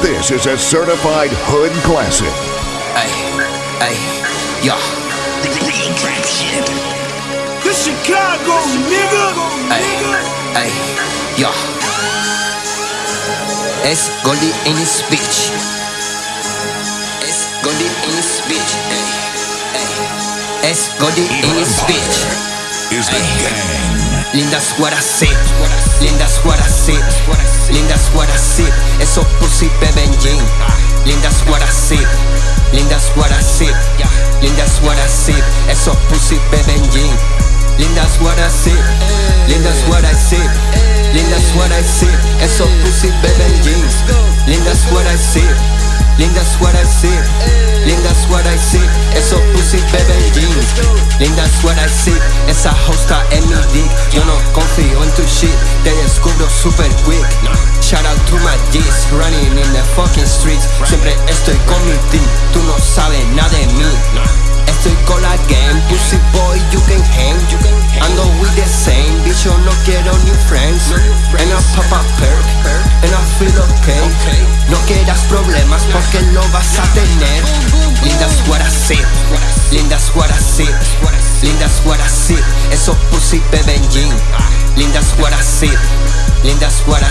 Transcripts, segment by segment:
This is a certified hood classic. Ay, ay, yeah. The Chicago nigga. Ay, ay, yeah. Es Goldie in his bitch. Es Goldie in his bitch. Ay, ay. Es Goldie in his bitch. Is the gang. Lindas what I said, lindas what I said, lindas what I said, lindas what I said, lindas what I said, eso pussy beben jean. Lindas what I said, lindas what I said, lindas what I said, eso pussy beben jeans. Lindas what I said, lindas what I said, lindas what I said, eso pussy beben jeans. Lindas what I said, esa hosta en mi dick. Yo no confío en tu shit, te descubro super quick. Running in the fucking streets. Siempre estoy con mi team, tú no sabes nada de mí. Estoy con la game, pussy boy, you can hang. Ando with the same, bitch, yo no quiero new friends. And I pop a perk, and I feel okay. No quieras problemas porque lo vas a tener. Lindas what I said, lindas what I said, lindas what I said. Eso pussy beben jean. Lindas what I said, lindas what I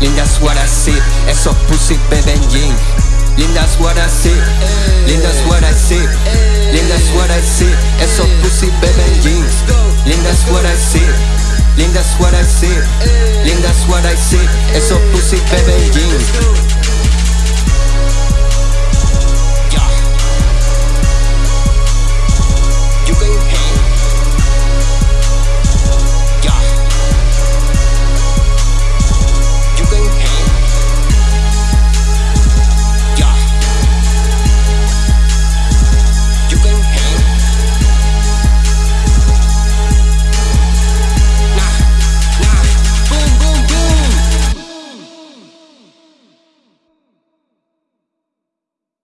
lindas what I said. Eso pussy baby beben jean. Lindas what I said, lindas what I said, lindas what I said. Eso pussy beben jeans. Lindas what I said, lindas what I said, lindas what I said. Eso pussy beben jeans.